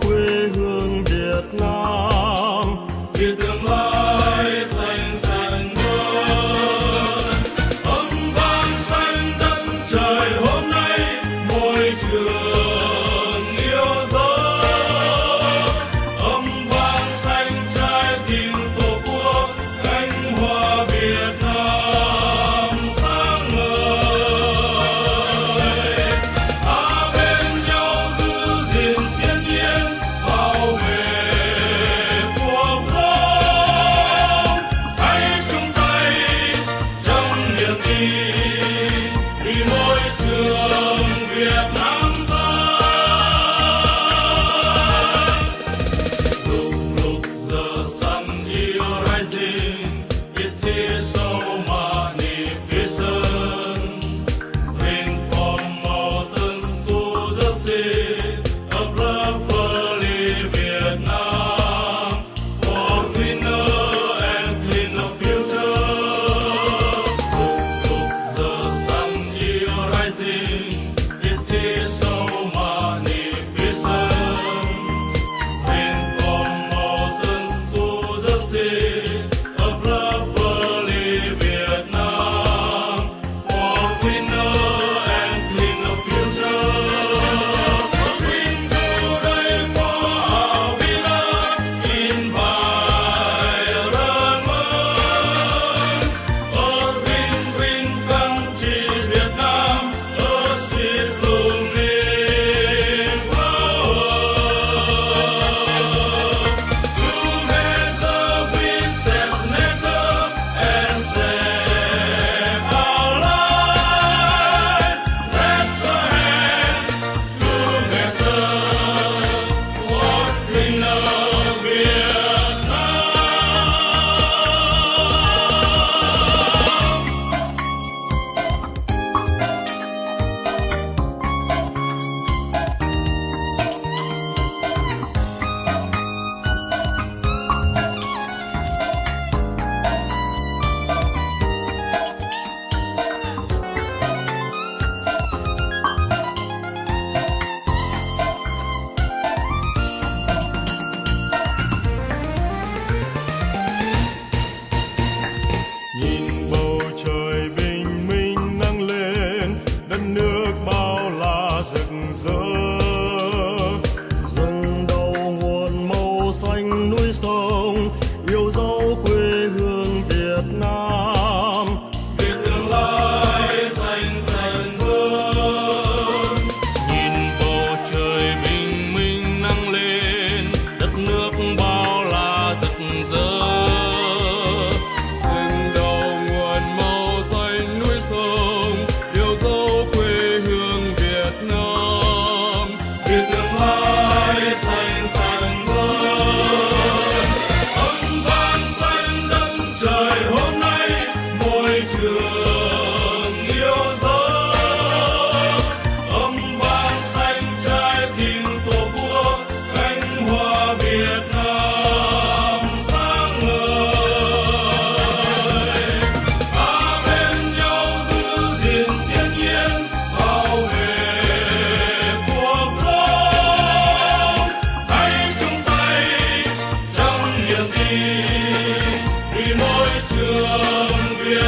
Quê hương việt nam. você.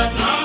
Love.